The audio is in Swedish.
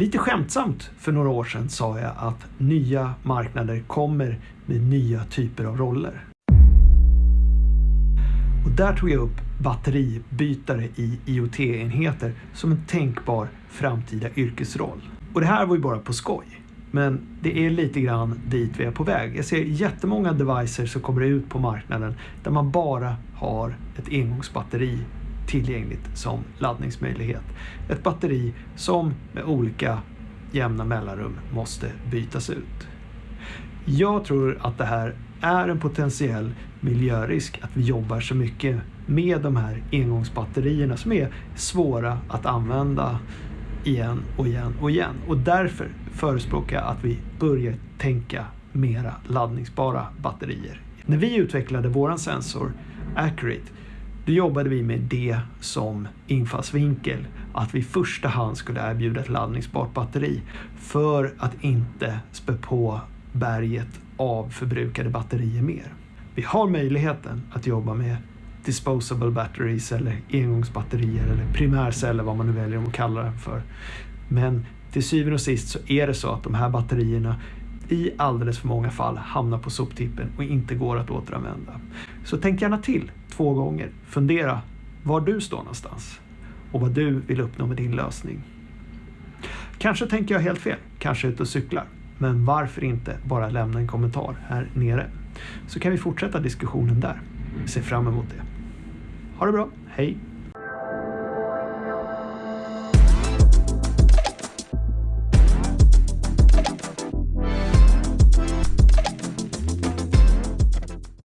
Lite skämtsamt för några år sedan sa jag att nya marknader kommer med nya typer av roller. Och där tog jag upp batteribytare i IoT-enheter som en tänkbar framtida yrkesroll. Och det här var ju bara på skoj. Men det är lite grann dit vi är på väg. Jag ser jättemånga devices som kommer ut på marknaden där man bara har ett engångsbatteri tillgängligt som laddningsmöjlighet. Ett batteri som med olika jämna mellanrum måste bytas ut. Jag tror att det här är en potentiell miljörisk att vi jobbar så mycket med de här engångsbatterierna som är svåra att använda igen och igen och igen. Och därför förespråkar jag att vi börjar tänka mera laddningsbara batterier. När vi utvecklade våran sensor Accurate då jobbade vi med det som infallsvinkel att vi i första hand skulle erbjuda ett laddningsbart batteri för att inte spä på berget av förbrukade batterier mer. Vi har möjligheten att jobba med disposable batteries eller engångsbatterier eller primärceller vad man nu väljer att kalla det för. Men till syvende och sist så är det så att de här batterierna i alldeles för många fall hamnar på soptippen och inte går att återanvända. Så tänk gärna till två gånger. Fundera var du står någonstans och vad du vill uppnå med din lösning. Kanske tänker jag helt fel, kanske ute och cyklar. Men varför inte bara lämna en kommentar här nere? Så kan vi fortsätta diskussionen där. Jag ser fram emot det. Ha det bra, hej!